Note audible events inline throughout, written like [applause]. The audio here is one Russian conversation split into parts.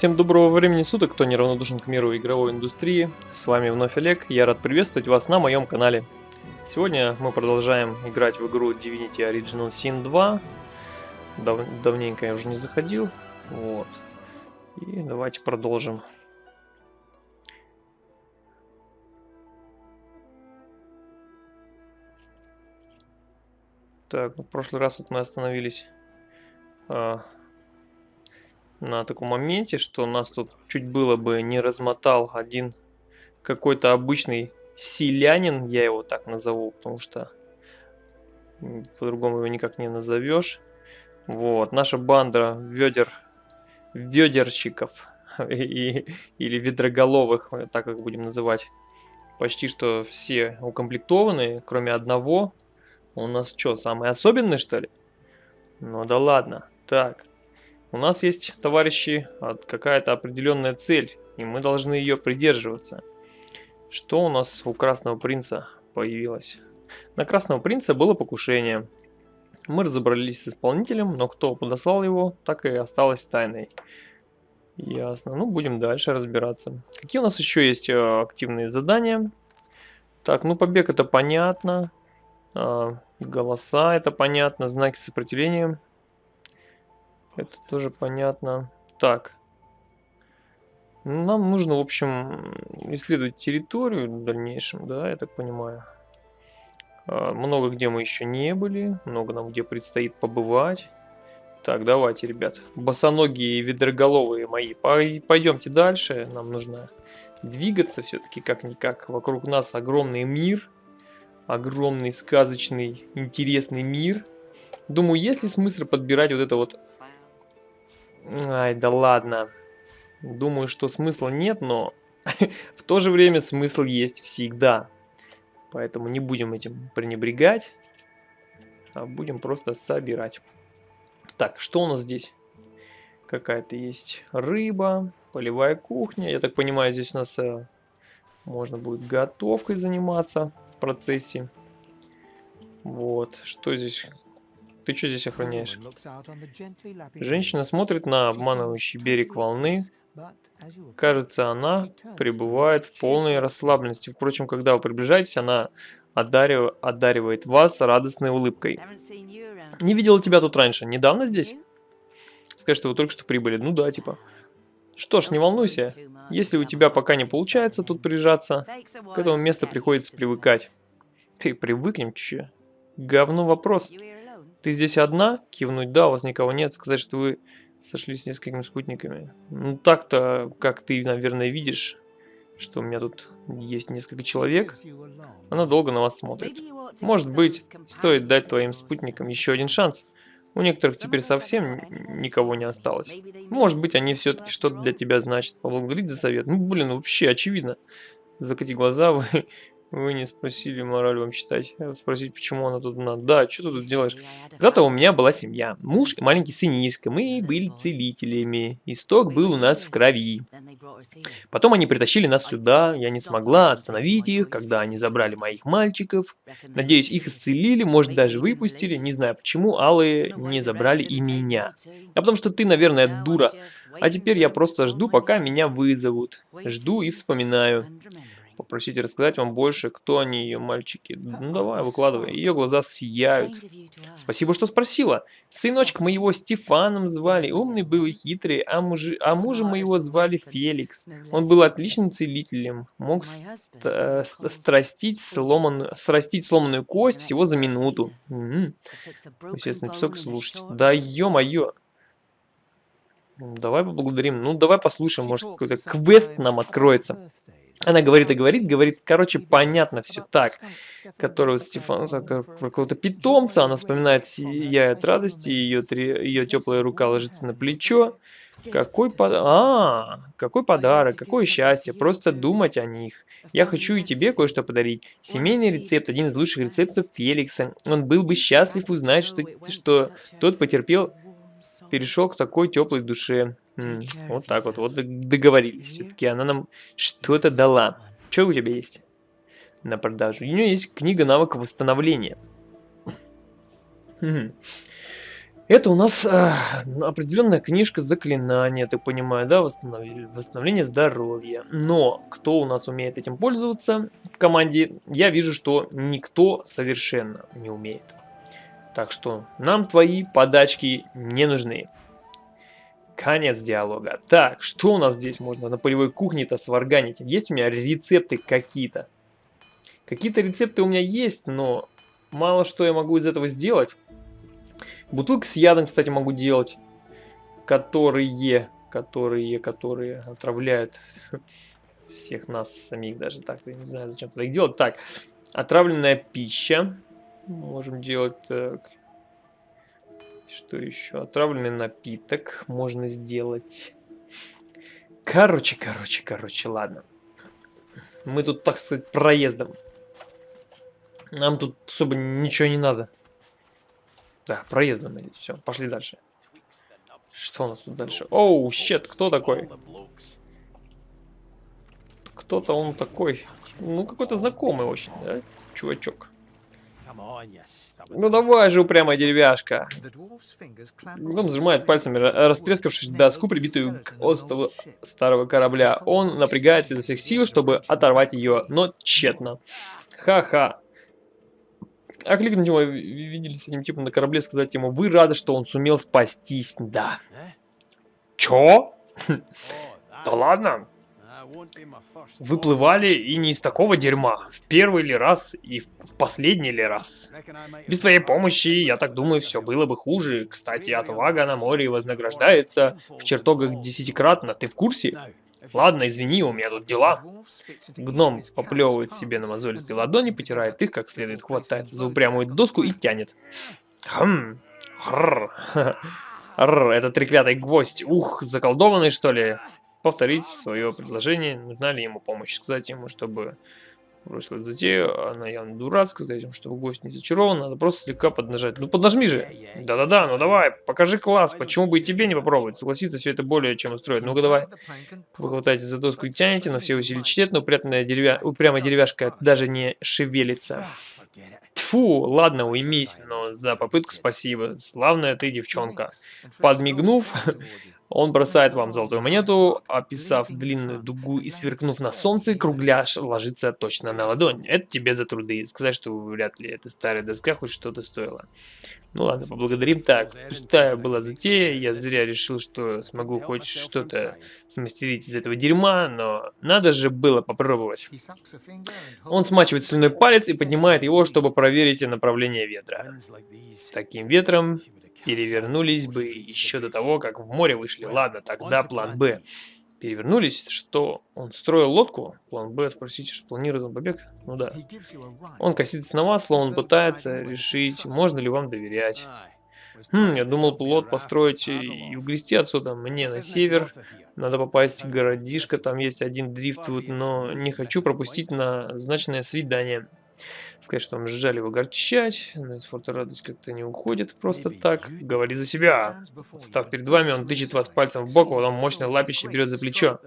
Всем доброго времени суток, кто неравнодушен к миру игровой индустрии. С вами вновь Олег, я рад приветствовать вас на моем канале. Сегодня мы продолжаем играть в игру Divinity Original Sin 2. Дав давненько я уже не заходил. Вот. И давайте продолжим. Так, ну, в прошлый раз вот мы остановились а, на таком моменте, что нас тут чуть было бы не размотал один какой-то обычный селянин, я его так назову, потому что по-другому его никак не назовешь. Вот, наша банда ведер, ведерщиков [laughs] и, или ведроголовых, так как будем называть, почти что все укомплектованы, кроме одного. У нас что, самый особенный что ли? Ну да ладно. Так, у нас есть, товарищи, какая-то определенная цель, и мы должны ее придерживаться. Что у нас у Красного Принца появилось? На Красного Принца было покушение. Мы разобрались с исполнителем, но кто подослал его, так и осталось тайной. Ясно. Ну, будем дальше разбираться. Какие у нас еще есть э, активные задания? Так, ну побег это понятно. А, голоса это понятно. Знаки сопротивления это тоже понятно. Так. Нам нужно, в общем, исследовать территорию в дальнейшем, да, я так понимаю. А, много где мы еще не были, много нам где предстоит побывать. Так, давайте, ребят, босоногие и ведроголовые мои, пойдемте дальше. Нам нужно двигаться все-таки как-никак. Вокруг нас огромный мир, огромный, сказочный, интересный мир. Думаю, есть ли смысл подбирать вот это вот Ай, да ладно. Думаю, что смысла нет, но [laughs] в то же время смысл есть всегда. Поэтому не будем этим пренебрегать, а будем просто собирать. Так, что у нас здесь? Какая-то есть рыба, полевая кухня. Я так понимаю, здесь у нас э, можно будет готовкой заниматься в процессе. Вот, что здесь? Ты что здесь охраняешь? Женщина смотрит на обманывающий берег волны. Кажется, она пребывает в полной расслабленности. Впрочем, когда вы приближаетесь, она одарив... одаривает вас радостной улыбкой. Не видела тебя тут раньше. Недавно здесь? Скажи, что вы только что прибыли. Ну да, типа. Что ж, не волнуйся. Если у тебя пока не получается тут прижаться, к этому месту приходится привыкать. Ты привыкнем, че? Говно вопрос. Ты здесь одна? Кивнуть, да, у вас никого нет. Сказать, что вы сошлись с несколькими спутниками. Ну так-то, как ты, наверное, видишь, что у меня тут есть несколько человек. Она долго на вас смотрит. Может быть, стоит дать твоим спутникам еще один шанс. У некоторых теперь совсем никого не осталось. Может быть, они все-таки что-то для тебя значат. Поблагодарить за совет. Ну, блин, вообще очевидно. Закати глаза, [laughs] вы вы не спросили мораль вам читать. Спросить, почему она тут надо. Да, что ты тут делаешь? Когда-то у меня была семья. Муж и маленький сынишка. Мы были целителями. Исток был у нас в крови. Потом они притащили нас сюда. Я не смогла остановить их, когда они забрали моих мальчиков. Надеюсь, их исцелили, может даже выпустили. Не знаю, почему алые не забрали и меня. А потому что ты, наверное, дура. А теперь я просто жду, пока меня вызовут. Жду и вспоминаю попросить рассказать вам больше, кто они, ее мальчики. Ну давай, выкладывай. Ее глаза сияют. Спасибо, что спросила. Сыночка моего Стефаном звали. Умный был и хитрый. А, мужи, а мужа моего звали Феликс. Он был отличным целителем. Мог ст э, страстить, сломанную, срастить сломанную кость всего за минуту. Угу. Естественно, песок слушать. Да ё-моё. Давай поблагодарим. Ну, давай послушаем, может, какой-то квест нам откроется. Она говорит и говорит, говорит, короче, понятно все так. Которого Стефан, про какого-то питомца, она вспоминает, сияет радости, ее, ее теплая рука ложится на плечо. Какой под... А, какой подарок, какое счастье, просто думать о них. Я хочу и тебе кое-что подарить. Семейный рецепт, один из лучших рецептов Феликса. Он был бы счастлив узнать, что, что тот потерпел, перешел к такой теплой душе. М вот так вот, вот договорились. Все-таки она нам что-то дала. Что у тебя есть на продажу? У нее есть книга навыков восстановления. Это у нас э, определенная книжка заклинания, ты понимаю, да, восстанов... восстановление здоровья. Но кто у нас умеет этим пользоваться в команде, я вижу, что никто совершенно не умеет. Так что нам твои подачки не нужны. Конец диалога. Так, что у нас здесь можно на полевой кухне-то сварганить? Есть у меня рецепты какие-то? Какие-то рецепты у меня есть, но мало что я могу из этого сделать. Бутылки с ядом, кстати, могу делать. Которые, которые, которые отравляют [laughs] всех нас самих даже. Так, я не знаю, зачем туда их делать. Так, отравленная пища. Можем делать так. Что еще? Отравленный напиток можно сделать. Короче, короче, короче, ладно. Мы тут, так сказать, проездом. Нам тут особо ничего не надо. Да, проездом или все. Пошли дальше. Что у нас тут дальше? Оу, щет, кто такой? Кто-то он такой. Ну, какой-то знакомый очень, да? Чувачок. Ну давай же, упрямая деревяшка. Он сжимает пальцами растрескавшись доску, прибитую к остову старого корабля. Он напрягается изо всех сил, чтобы оторвать ее, но тщетно. Ха-ха. А кликнуть его, видели с этим типом на корабле, сказать ему, вы рады, что он сумел спастись. Да. Чё? Да ладно. Выплывали и не из такого дерьма. В первый ли раз и в последний ли раз. Без твоей помощи, я так думаю, все было бы хуже. Кстати, отвага на море вознаграждается в чертогах десятикратно. Ты в курсе? Ладно, извини, у меня тут дела. Гном поплевывает себе на мозолистые ладони, потирает их как следует, хватается за упрямую доску и тянет. Хм. Хррр. [laughs] Рр, это треклятый гвоздь. Ух, заколдованный что ли? Повторить свое предложение, нужна ли ему помощь. Сказать ему, чтобы бросил эту затею, она явно дурацкая, сказать ему, чтобы гость не зачарован, надо просто слегка поднажать. Ну поднажми же! Да-да-да, ну давай, покажи класс, почему бы и тебе не попробовать? Согласиться все это более чем устроит. Ну-ка давай. Вы хватаете за доску и тянете, но все усилия тщетно, упрямая, деревя... упрямая деревяшка даже не шевелится. Тфу, ладно, уймись, но за попытку спасибо. Славная ты девчонка. Подмигнув, он бросает вам золотую монету, описав длинную дугу и сверкнув на солнце, кругляш ложится точно на ладонь. Это тебе за труды. Сказать, что вряд ли эта старая доска хоть что-то стоила. Ну ладно, поблагодарим. Так, пустая была затея. Я зря решил, что смогу хоть что-то смастерить из этого дерьма, но надо же было попробовать. Он смачивает слюной палец и поднимает его, чтобы проверить направление ветра. Таким ветром перевернулись бы еще до того, как в море вышли. Ладно, тогда план Б. Перевернулись, что он строил лодку? План Б, спросите, что планирует он побег? Ну да. Он косится на вас, словно он пытается решить, можно ли вам доверять. Хм, я думал плот построить и угрести отсюда. Мне на север. Надо попасть в городишко, там есть один дрифтвуд, но не хочу пропустить назначенное свидание. Сказать, что вам жаль его огорчать, но из форта радость как-то не уходит просто так. Говори за себя. Встав перед вами, он тычет вас пальцем в бок, а потом мощное лапище берет за плечо.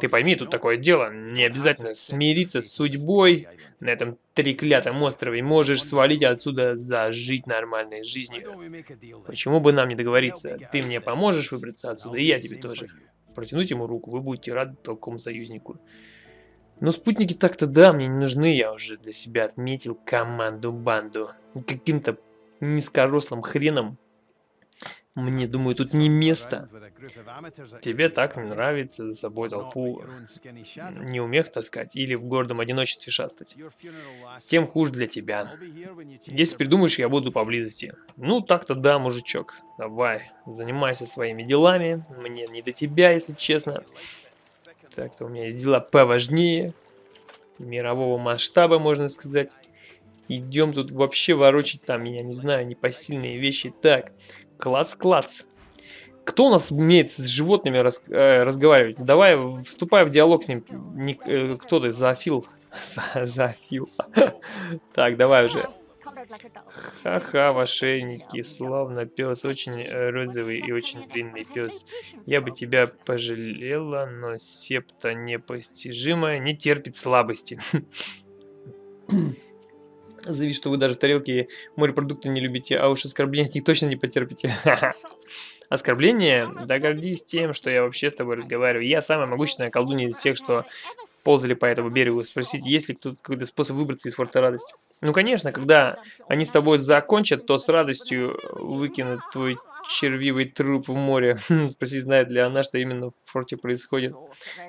Ты пойми, тут такое дело. Не обязательно смириться с судьбой на этом треклятом острове. Можешь свалить отсюда зажить нормальной жизнью. Почему бы нам не договориться? Ты мне поможешь выбраться отсюда, и я тебе тоже. Протянуть ему руку, вы будете рады такому союзнику. Но спутники так-то да, мне не нужны, я уже для себя отметил команду-банду. Каким-то низкорослым хреном. Мне, думаю, тут не место. Тебе так не нравится за собой толпу не умех таскать или в гордом одиночестве шастать. Тем хуже для тебя. Если придумаешь, я буду поблизости. Ну, так-то да, мужичок. Давай, занимайся своими делами. Мне не до тебя, если честно. Так-то у меня есть дела поважнее. Мирового масштаба, можно сказать. Идем тут вообще ворочить там, я не знаю, непосильные вещи. Так, клац-клац. Кто у нас умеет с животными раз, э, разговаривать? Давай, вступай в диалог с ним. Не, э, кто ты? Зоофил. [laughs] Зоофил. [laughs] Так, давай уже. Ха-ха, в ошейнике, славно пес, очень э, розовый и очень длинный пес. Я бы тебя пожалела, но септа непостижимая не терпит слабости. [coughs] Заявить, что вы даже тарелки морепродукты не любите, а уж оскорбления их точно не потерпите. [laughs] Оскорбление? Да гордись тем, что я вообще с тобой разговариваю. Я самая могущественная колдунья из всех, что ползали по этому берегу. Спросите, есть ли кто-то какой-то способ выбраться из форта радости. Ну, конечно, когда они с тобой закончат, то с радостью выкинут твой червивый труп в море. [laughs] Спроси, знает ли она, что именно в форте происходит.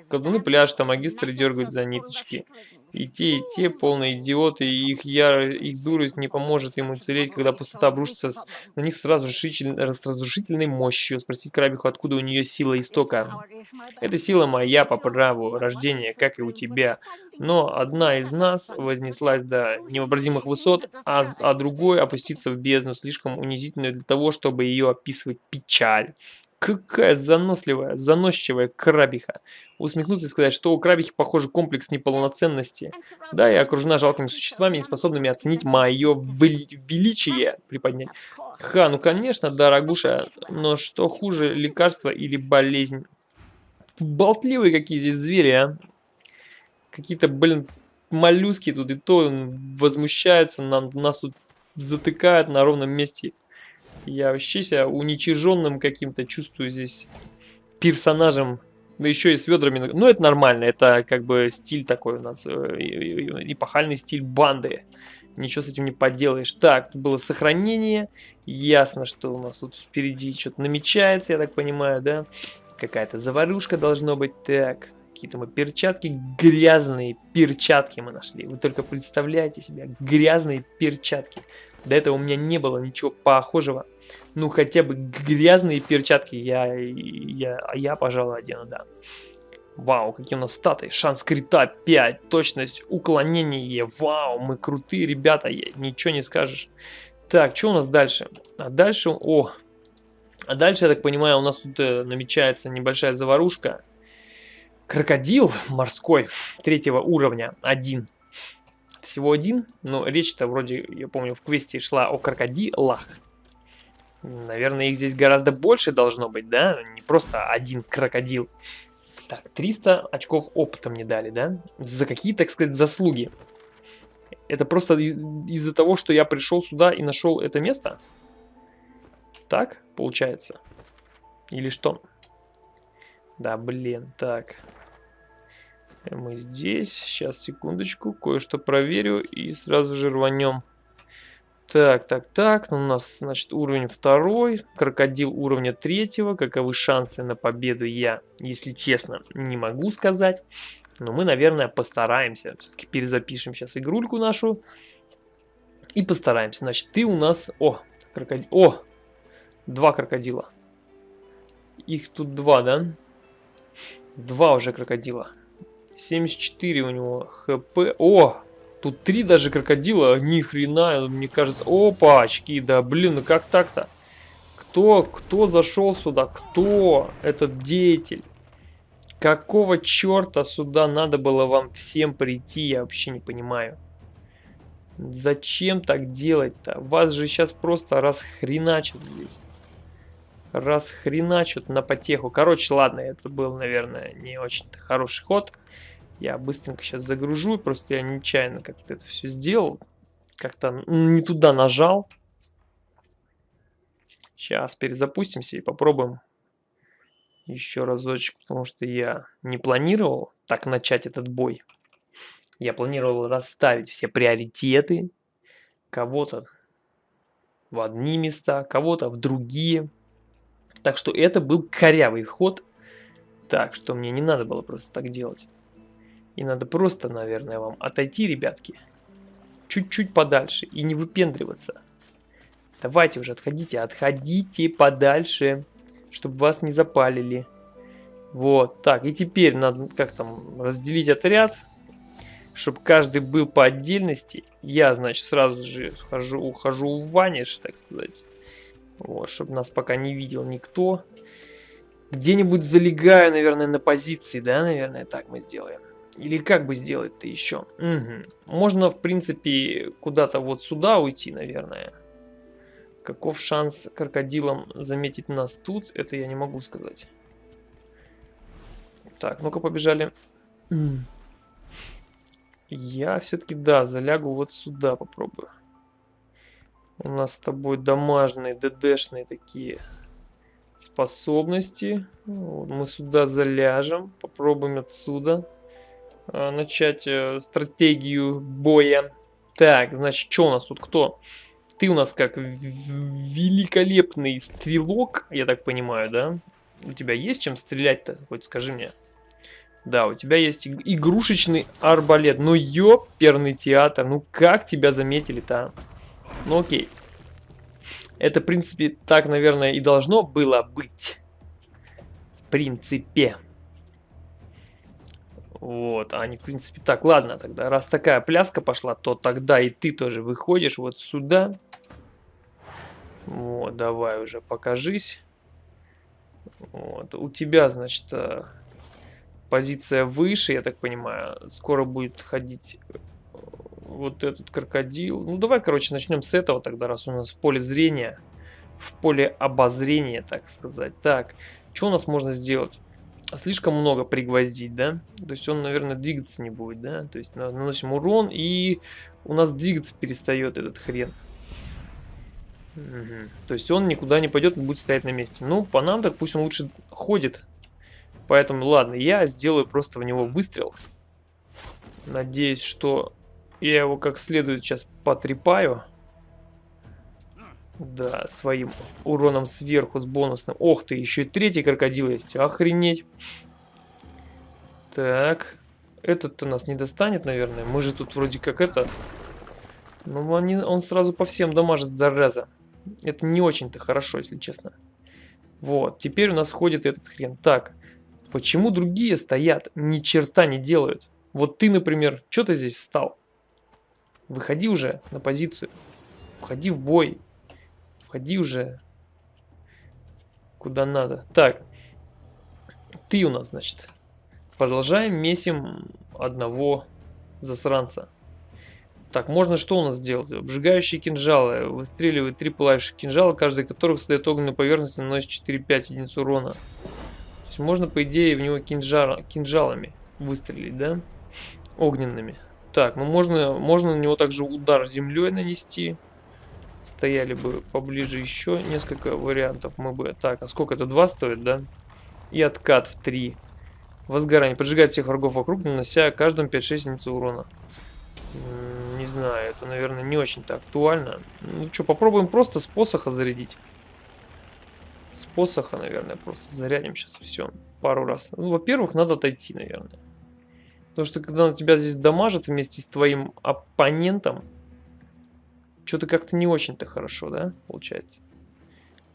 Колдуны пляж, а магистры дергают за ниточки. И те, и те полные идиоты, и их, яр... их дурость не поможет им уцелеть, когда пустота обрушится с... на них с разрушитель... с разрушительной мощью. Спросить крабиху, откуда у нее сила истока. Эта сила моя по праву рождения, как и у тебя. Но одна из нас вознеслась до невообразимых высот, а, а другой опустится в бездну, слишком унизительную для того, чтобы ее описывать печаль. Какая заносливая, заносчивая крабиха. Усмехнуться и сказать, что у крабихи, похоже, комплекс неполноценности. Да, и окружена жалкими существами, не способными оценить мое величие приподнять. Ха, ну конечно, дорогуша, но что хуже, лекарство или болезнь? Болтливые какие здесь звери, а. Какие-то, блин, моллюски тут и то возмущаются, нам, нас тут затыкают на ровном месте. Я вообще себя уничиженным каким-то чувствую здесь персонажем. Да еще и с ведрами. Ну, это нормально. Это как бы стиль такой у нас. Э, эпохальный стиль банды. Ничего с этим не поделаешь. Так, тут было сохранение. Ясно, что у нас тут впереди что-то намечается, я так понимаю, да? Какая-то заварушка должно быть. Так, какие-то мы перчатки. Грязные перчатки мы нашли. Вы только представляете себе. Грязные перчатки. До этого у меня не было ничего похожего ну, хотя бы грязные перчатки я, я, я пожалуй, одену, да. Вау, какие у нас статы. Шанс крита 5, точность, уклонение. Вау, мы крутые ребята, ничего не скажешь. Так, что у нас дальше? А дальше, о, а дальше, я так понимаю, у нас тут э, намечается небольшая заварушка. Крокодил морской третьего уровня, один. Всего один, но речь-то вроде, я помню, в квесте шла о крокодилах. Наверное, их здесь гораздо больше должно быть, да? Не просто один крокодил. Так, 300 очков опыта мне дали, да? За какие, так сказать, заслуги? Это просто из-за того, что я пришел сюда и нашел это место? Так, получается? Или что? Да, блин, так. Мы здесь. Сейчас, секундочку, кое-что проверю и сразу же рванем. Так, так, так. Ну, у нас, значит, уровень второй. Крокодил уровня третьего. Каковы шансы на победу я, если честно, не могу сказать. Но мы, наверное, постараемся. Все-таки перезапишем сейчас игрульку нашу. И постараемся. Значит, ты у нас... О, крокодил. О, два крокодила. Их тут два, да? Два уже крокодила. 74 у него хп. О, Тут три даже крокодила, ни хрена, мне кажется. Опа, очки, да блин, ну как так-то? Кто, кто зашел сюда? Кто этот деятель? Какого черта сюда надо было вам всем прийти, я вообще не понимаю. Зачем так делать-то? Вас же сейчас просто расхреначат здесь. Расхреначат на потеху. Короче, ладно, это был, наверное, не очень хороший ход. Я быстренько сейчас загружу, просто я нечаянно как-то это все сделал. Как-то не туда нажал. Сейчас перезапустимся и попробуем еще разочек, потому что я не планировал так начать этот бой. Я планировал расставить все приоритеты. Кого-то в одни места, кого-то в другие. Так что это был корявый ход. Так что мне не надо было просто так делать. И надо просто, наверное, вам отойти, ребятки. Чуть-чуть подальше и не выпендриваться. Давайте уже, отходите, отходите подальше, чтобы вас не запалили. Вот, так, и теперь надо как там разделить отряд, чтобы каждый был по отдельности. Я, значит, сразу же хожу, ухожу в ваниш, так сказать. Вот, чтобы нас пока не видел никто. Где-нибудь залегаю, наверное, на позиции, да, наверное, так мы сделаем. Или как бы сделать-то еще? Угу. Можно, в принципе, куда-то вот сюда уйти, наверное. Каков шанс крокодилам заметить нас тут, это я не могу сказать. Так, ну-ка побежали. Я все-таки, да, залягу вот сюда попробую. У нас с тобой домашние, ДДшные такие способности. Вот, мы сюда заляжем. Попробуем отсюда начать э, стратегию боя. Так, значит, что у нас тут кто? Ты у нас как великолепный стрелок, я так понимаю, да? У тебя есть чем стрелять-то? Хоть скажи мне. Да, у тебя есть игрушечный арбалет. Ну, ёперный театр. Ну, как тебя заметили-то, а? Ну, окей. Это, в принципе, так, наверное, и должно было быть. В принципе. Вот, они, в принципе, так, ладно, тогда, раз такая пляска пошла, то тогда и ты тоже выходишь вот сюда. Вот, давай уже покажись. Вот, у тебя, значит, э, позиция выше, я так понимаю. Скоро будет ходить э, вот этот крокодил. Ну, давай, короче, начнем с этого тогда, раз у нас в поле зрения. В поле обозрения, так сказать. Так, что у нас можно сделать? Слишком много пригвоздить, да? То есть он, наверное, двигаться не будет, да? То есть наносим урон, и у нас двигаться перестает этот хрен. Угу. То есть он никуда не пойдет, будет стоять на месте. Ну, по нам так пусть он лучше ходит. Поэтому, ладно, я сделаю просто в него выстрел. Надеюсь, что я его как следует сейчас потрепаю. Да, своим уроном сверху с бонусным. Ох ты, еще и третий крокодил есть. Охренеть. Так. Этот-то нас не достанет, наверное. Мы же тут вроде как это... Ну, он, он сразу по всем дамажит, зараза. Это не очень-то хорошо, если честно. Вот, теперь у нас ходит этот хрен. Так, почему другие стоят, ни черта не делают? Вот ты, например, что ты здесь встал? Выходи уже на позицию. Входи в бой. Входи уже куда надо. Так, ты у нас, значит. Продолжаем месим одного засранца. Так, можно что у нас сделать? Обжигающие кинжалы. Выстреливает три пылающих кинжала, каждый из которых создает огненную поверхность наносит 4-5 единиц урона. То есть можно, по идее, в него кинжал, кинжалами выстрелить, да? Огненными. Так, ну можно, можно на него также удар землей нанести. Стояли бы поближе еще несколько вариантов мы бы... Так, а сколько это? Два стоит, да? И откат в 3. Возгорание. Поджигает всех врагов вокруг, нанося каждому 5-6 единиц урона не знаю, это, наверное, не очень-то актуально. Ну что, попробуем просто с посоха зарядить. С посоха, наверное, просто зарядим сейчас все пару раз. Ну, во-первых, надо отойти, наверное. Потому что когда на тебя здесь дамажит вместе с твоим оппонентом, что-то как-то не очень-то хорошо, да, получается.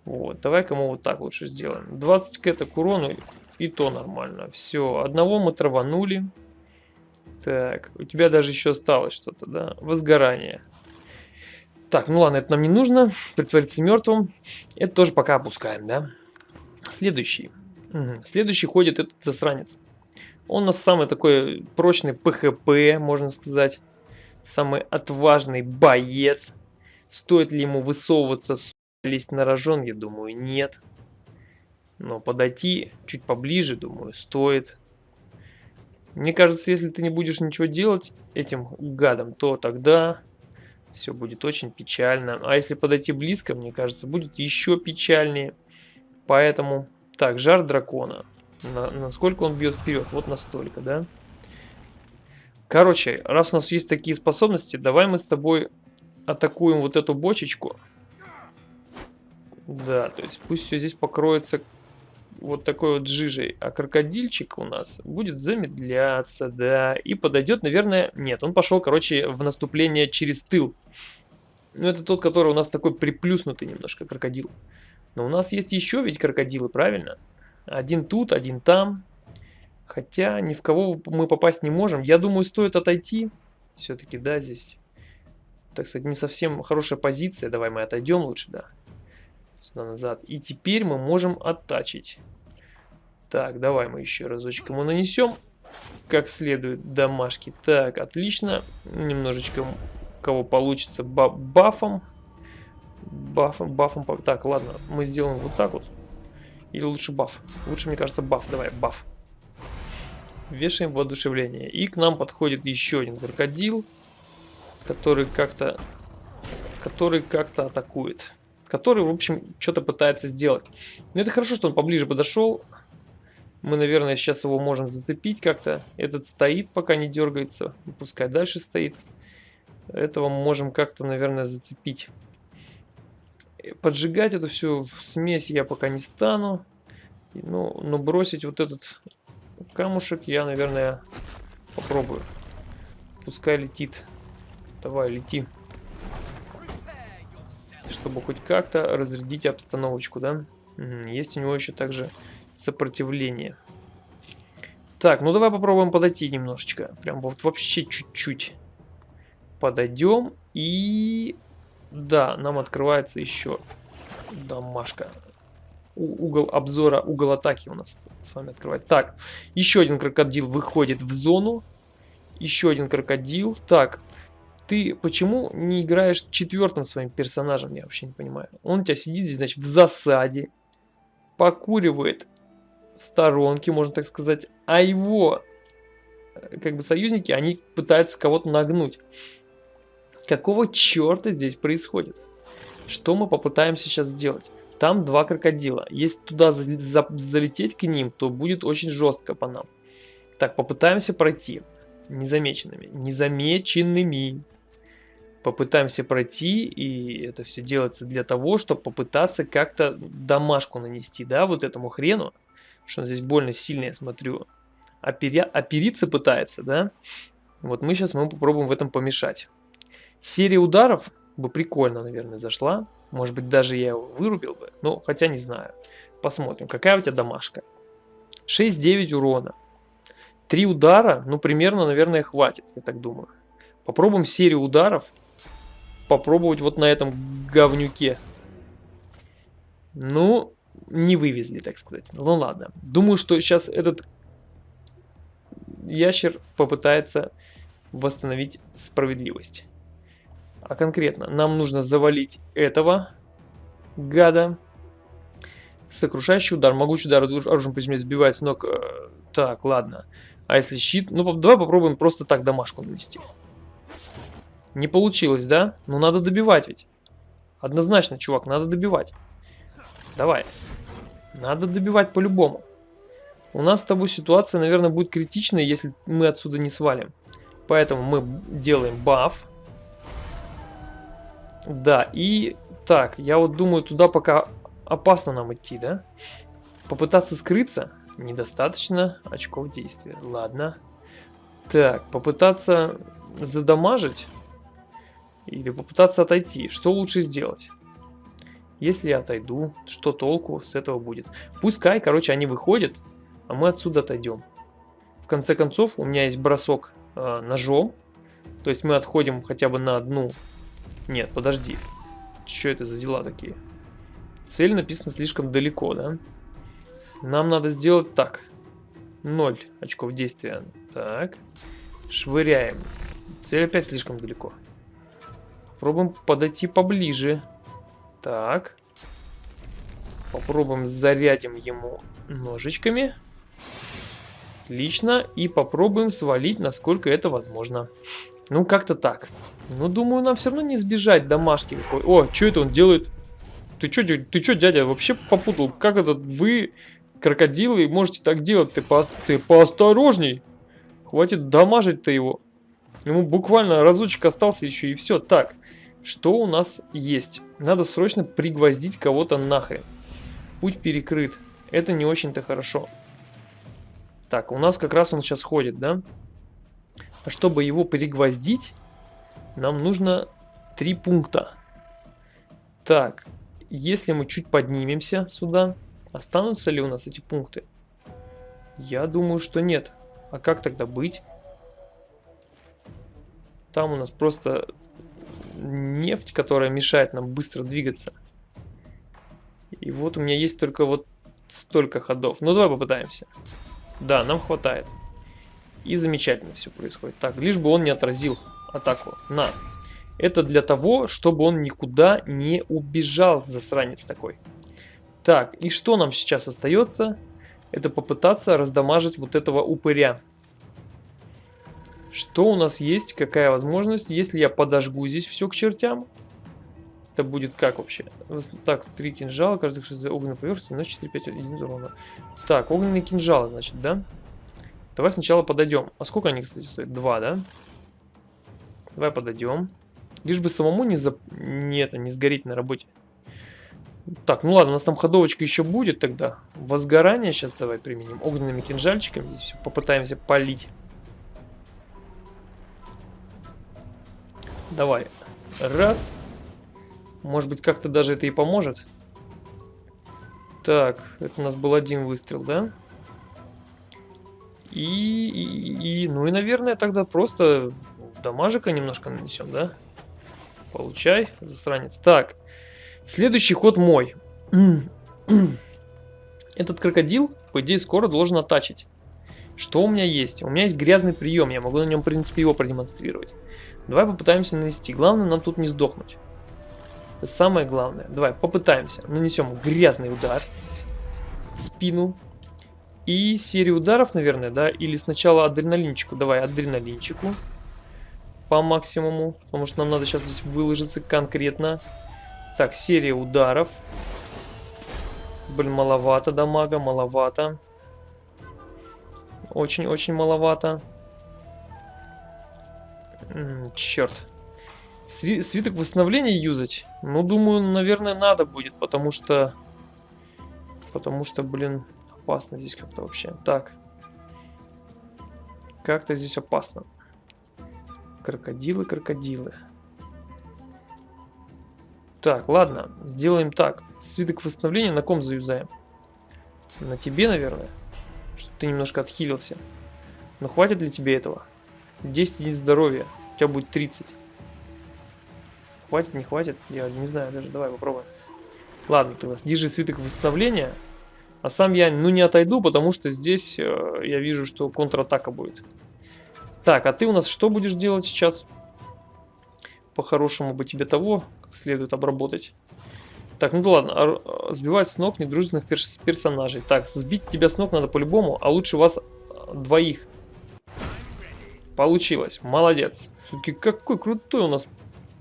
Вот, давай-ка мы вот так лучше сделаем. 20 к к урону, и то нормально. Все, одного мы траванули. Так, у тебя даже еще осталось что-то, да? Возгорание. Так, ну ладно, это нам не нужно. Притвориться мертвым. Это тоже пока опускаем, да? Следующий. Угу. Следующий ходит этот засранец. Он у нас самый такой прочный ПХП, можно сказать. Самый отважный боец. Стоит ли ему высовываться, лезть на рожон? Я думаю, нет. Но подойти чуть поближе, думаю, стоит. Мне кажется, если ты не будешь ничего делать этим гадом, то тогда все будет очень печально. А если подойти близко, мне кажется, будет еще печальнее. Поэтому, так, жар дракона. На, насколько он бьет вперед? Вот настолько, да? Короче, раз у нас есть такие способности, давай мы с тобой атакуем вот эту бочечку. Да, то есть пусть все здесь покроется вот такой вот жижей, а крокодильчик у нас будет замедляться, да, и подойдет, наверное, нет, он пошел, короче, в наступление через тыл. Ну, это тот, который у нас такой приплюснутый немножко крокодил. Но у нас есть еще ведь крокодилы, правильно? Один тут, один там. Хотя ни в кого мы попасть не можем. Я думаю, стоит отойти. Все-таки, да, здесь. Так сказать, не совсем хорошая позиция. Давай мы отойдем лучше, да сюда назад. И теперь мы можем оттачить. Так, давай мы еще разочек ему нанесем. Как следует домашки. Так, отлично. Немножечко кого получится бафом. Бафом, бафом. Так, ладно, мы сделаем вот так вот. Или лучше баф. Лучше, мне кажется, баф. Давай, баф. Вешаем воодушевление. И к нам подходит еще один крокодил, который как-то который как-то атакует. Который, в общем, что-то пытается сделать. Но это хорошо, что он поближе подошел. Мы, наверное, сейчас его можем зацепить как-то. Этот стоит, пока не дергается. Пускай дальше стоит. Этого мы можем как-то, наверное, зацепить. Поджигать эту всю смесь я пока не стану. Ну, но бросить вот этот камушек я, наверное, попробую. Пускай летит. Давай, лети. Чтобы хоть как-то разрядить обстановочку, да? Есть у него еще также сопротивление. Так, ну давай попробуем подойти немножечко. Прям вот вообще чуть-чуть. Подойдем и... Да, нам открывается еще домашка. У угол обзора, угол атаки у нас с вами открывает. Так, еще один крокодил выходит в зону. Еще один крокодил. Так, ты почему не играешь четвертым своим персонажем? Я вообще не понимаю. Он у тебя сидит здесь, значит, в засаде. Покуривает в сторонке, можно так сказать. А его, э, как бы, союзники, они пытаются кого-то нагнуть. Какого черта здесь происходит? Что мы попытаемся сейчас сделать? Там два крокодила. Если туда за за залететь к ним, то будет очень жестко по нам. Так, попытаемся пройти. Незамеченными. Незамеченными. Попытаемся пройти, и это все делается для того, чтобы попытаться как-то домашку нанести, да, вот этому хрену. Что он здесь больно сильно, я смотрю. Опери... Опериться пытается, да. Вот мы сейчас мы попробуем в этом помешать. Серия ударов бы прикольно, наверное, зашла. Может быть, даже я его вырубил бы. Ну, хотя не знаю. Посмотрим, какая у тебя домашка. 6-9 урона. Три удара, ну, примерно, наверное, хватит, я так думаю. Попробуем серию ударов. Попробовать вот на этом говнюке. Ну, не вывезли, так сказать. Ну ладно. Думаю, что сейчас этот ящер попытается восстановить справедливость. А конкретно, нам нужно завалить этого гада. Сокрушающий удар. Могучий удар оружием по земле сбивает с ног. Э, так, ладно. А если щит? Ну, давай попробуем просто так домашку нанести. Не получилось, да? Ну, надо добивать ведь. Однозначно, чувак, надо добивать. Давай. Надо добивать по-любому. У нас с тобой ситуация, наверное, будет критичной, если мы отсюда не свалим. Поэтому мы делаем баф. Да, и так, я вот думаю, туда пока опасно нам идти, да? Попытаться скрыться недостаточно очков действия. Ладно. Так, попытаться задамажить или попытаться отойти. Что лучше сделать? Если я отойду, что толку с этого будет? Пускай, короче, они выходят, а мы отсюда отойдем. В конце концов, у меня есть бросок э, ножом. То есть мы отходим хотя бы на одну нет, подожди. Что это за дела такие? Цель написана слишком далеко, да? Нам надо сделать так. 0 очков действия. Так. Швыряем. Цель опять слишком далеко. Попробуем подойти поближе. Так. Попробуем зарядим ему ножичками. Отлично. И попробуем свалить, насколько это возможно. Ну, как-то так. Ну, думаю, нам все равно не избежать домашки. О, что это он делает? Ты что, ты что, дядя, вообще попутал? Как это вы, крокодилы, можете так делать? Ты, по, ты поосторожней. Хватит дамажить-то его. Ему буквально разочек остался еще и все. Так, что у нас есть? Надо срочно пригвоздить кого-то нахрен. Путь перекрыт. Это не очень-то хорошо. Так, у нас как раз он сейчас ходит, да? А чтобы его пригвоздить, нам нужно три пункта. Так, если мы чуть поднимемся сюда, останутся ли у нас эти пункты? Я думаю, что нет. А как тогда быть? Там у нас просто нефть, которая мешает нам быстро двигаться. И вот у меня есть только вот столько ходов. Ну, давай попытаемся. Да, нам хватает. И замечательно все происходит. Так, лишь бы он не отразил атаку. На. Это для того, чтобы он никуда не убежал, засранец такой. Так, и что нам сейчас остается? Это попытаться раздамажить вот этого упыря. Что у нас есть? Какая возможность? Если я подожгу здесь все к чертям, это будет как вообще? Так, три кинжала, каждый огненной поверхности, на 4, 5, 1 урона. Так, огненные кинжалы, значит, да? Давай сначала подойдем. А сколько они, кстати, стоят? Два, да? Давай подойдем. Лишь бы самому не, за... не, это, не сгореть на работе. Так, ну ладно, у нас там ходовочка еще будет тогда. Возгорание сейчас давай применим. Огненными кинжальчиками здесь все попытаемся полить. Давай. Раз. Может быть, как-то даже это и поможет. Так, это у нас был один выстрел, да? И, и, и ну и, наверное, тогда просто дамажика немножко нанесем, да? Получай, засранец. Так, следующий ход мой. [clears throat] Этот крокодил, по идее, скоро должен оттачить. Что у меня есть? У меня есть грязный прием, я могу на нем, в принципе, его продемонстрировать. Давай попытаемся нанести. Главное нам тут не сдохнуть. Это самое главное. Давай попытаемся. Нанесем грязный удар. Спину. И серию ударов, наверное, да? Или сначала адреналинчику. Давай адреналинчику. По максимуму. Потому что нам надо сейчас здесь выложиться конкретно. Так, серия ударов. Блин, маловато дамага, маловато. Очень-очень маловато. Черт. Свиток восстановления юзать? Ну, думаю, наверное, надо будет, потому что... Потому что, блин, опасно здесь как-то вообще. Так. Как-то здесь опасно. Крокодилы, крокодилы. Так, ладно, сделаем так. Свиток восстановления на ком заюзаем? На тебе, наверное. Чтобы ты немножко отхилился. Но хватит ли тебе этого? 10 единиц здоровья. У тебя будет 30. Хватит, не хватит? Я не знаю даже. Давай попробуем. Ладно, ты держи свиток восстановления. А сам я, ну, не отойду, потому что здесь э, я вижу, что контратака будет. Так, а ты у нас что будешь делать сейчас? По-хорошему бы тебе того, как следует обработать. Так, ну да ладно, а, сбивать с ног недружественных перс персонажей. Так, сбить тебя с ног надо по-любому, а лучше вас э, двоих. Получилось, молодец. Все-таки какой крутой у нас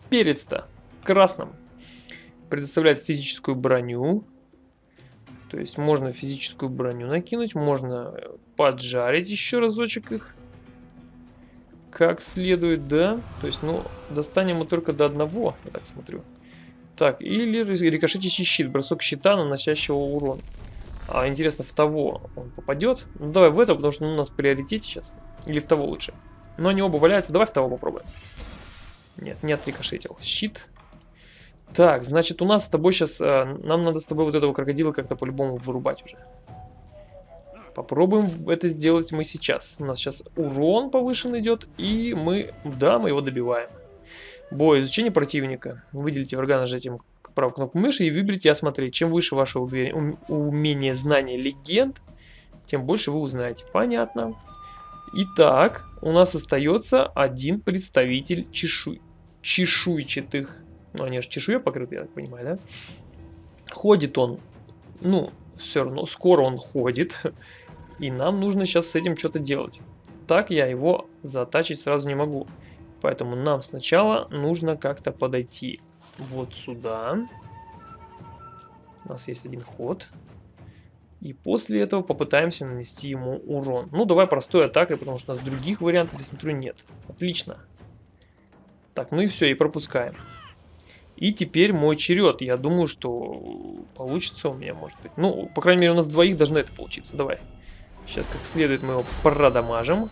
перец-то красным. Предоставляет физическую броню. То есть можно физическую броню накинуть, можно э, поджарить еще разочек их. Как следует, да. То есть, ну, достанем мы только до одного, я так смотрю. Так, или рикошетящий щит, бросок щита, наносящего урон. А, интересно, в того он попадет? Ну, давай в это, потому что ну, у нас приоритет сейчас. Или в того лучше. Но они оба валяются, давай в того попробуем. Нет, не отрикошетил. Щит. Так, значит, у нас с тобой сейчас... Э, нам надо с тобой вот этого крокодила как-то по-любому вырубать уже. Попробуем это сделать мы сейчас. У нас сейчас урон повышен идет, и мы... Да, мы его добиваем. Бой, изучение противника. Выделите врага нажатием правой кнопку мыши и выберите осмотреть. Чем выше ваше умение, знание легенд, тем больше вы узнаете. Понятно. Итак, у нас остается один представитель чешу... чешуйчатых ну, они же чешуя покрыты, я так понимаю, да? Ходит он, ну, все равно, скоро он ходит. И нам нужно сейчас с этим что-то делать. Так я его затачить сразу не могу. Поэтому нам сначала нужно как-то подойти вот сюда. У нас есть один ход. И после этого попытаемся нанести ему урон. Ну, давай простой атакой, потому что у нас других вариантов, я смотрю, нет. Отлично. Так, ну и все, и пропускаем. И теперь мой черед. Я думаю, что получится у меня, может быть. Ну, по крайней мере, у нас двоих должно это получиться. Давай. Сейчас как следует мы его продамажим.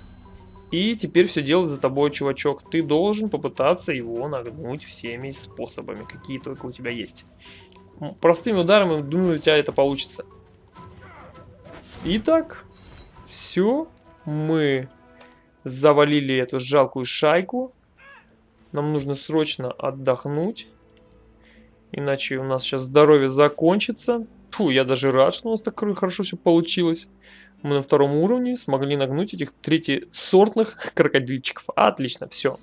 И теперь все делать за тобой, чувачок. Ты должен попытаться его нагнуть всеми способами, какие только у тебя есть. Простыми ударами, думаю, у тебя это получится. Итак, все. Мы завалили эту жалкую шайку. Нам нужно срочно отдохнуть. Иначе у нас сейчас здоровье закончится. Фу, я даже рад, что у нас так хорошо все получилось. Мы на втором уровне смогли нагнуть этих третьесортных [laughs] крокодильчиков. Отлично, все.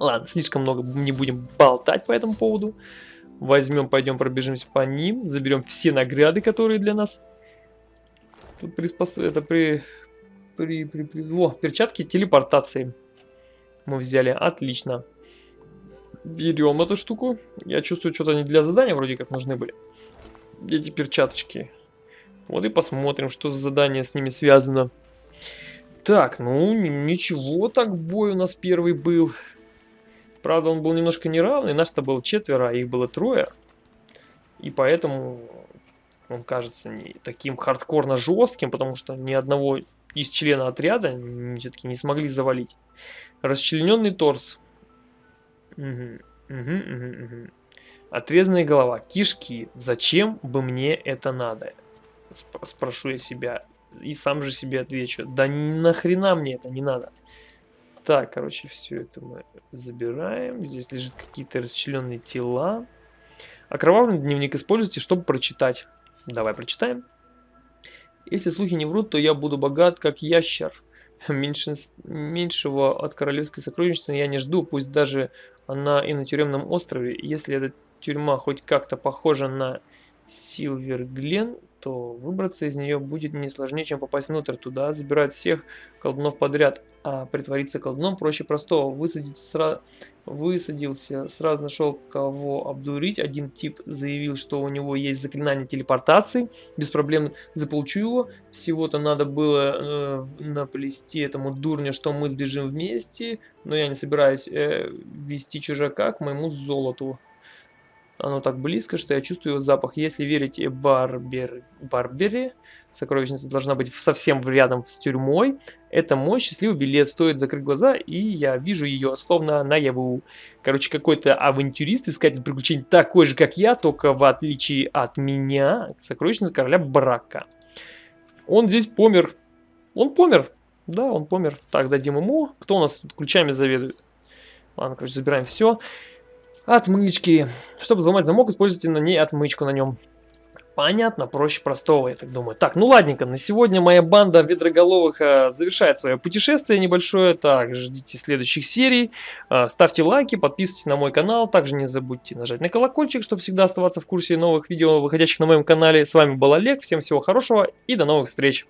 Ладно, слишком много не будем болтать по этому поводу. Возьмем, пойдем пробежимся по ним. Заберем все награды, которые для нас. Приспос... Это при... При, при, при... Во, перчатки телепортации. мы взяли. Отлично. Берем эту штуку. Я чувствую, что-то они для задания вроде как нужны были. Эти перчаточки. Вот и посмотрим, что за задание с ними связано. Так, ну ничего так бой у нас первый был. Правда, он был немножко неравный. Нас-то было четверо, а их было трое. И поэтому он кажется не таким хардкорно жестким, потому что ни одного из члена отряда все-таки не смогли завалить. Расчлененный торс. Угу, угу, угу, угу. Отрезанная голова. Кишки. Зачем бы мне это надо? Спрошу я себя. И сам же себе отвечу. Да нахрена мне это не надо. Так, короче, все это мы забираем. Здесь лежат какие-то расчлененные тела. Окровавленный дневник используйте, чтобы прочитать. Давай прочитаем. Если слухи не врут, то я буду богат, как ящер. Меньшинств... Меньшего от королевской сокровищницы я не жду, пусть даже она и на тюремном острове. Если эта тюрьма хоть как-то похожа на Силвер Глен, то выбраться из нее будет не сложнее, чем попасть внутрь. Туда забирают всех колдунов подряд, а притвориться колдуном проще простого. Высадиться сразу, высадился, сразу нашел кого обдурить. Один тип заявил, что у него есть заклинание телепортации. Без проблем заполучу его. Всего-то надо было э, наплести этому дурню, что мы сбежим вместе. Но я не собираюсь э, вести чужака к моему золоту. Оно так близко, что я чувствую его запах. Если верить Барбер... Барбере, сокровищница должна быть совсем рядом с тюрьмой. Это мой счастливый билет. Стоит закрыть глаза, и я вижу ее, словно наяву. Короче, какой-то авантюрист, искатель приключений, такой же, как я, только в отличие от меня, сокровищница короля Брака. Он здесь помер. Он помер. Да, он помер. Так, дадим ему. Кто у нас тут ключами заведует? Ладно, короче, забираем все. Отмычки. Чтобы взломать замок, используйте на ней отмычку на нем. Понятно, проще простого, я так думаю. Так, ну ладненько, на сегодня моя банда ведроголовых э, завершает свое путешествие небольшое. Так, ждите следующих серий. Э, ставьте лайки, подписывайтесь на мой канал. Также не забудьте нажать на колокольчик, чтобы всегда оставаться в курсе новых видео, выходящих на моем канале. С вами был Олег, всем всего хорошего и до новых встреч.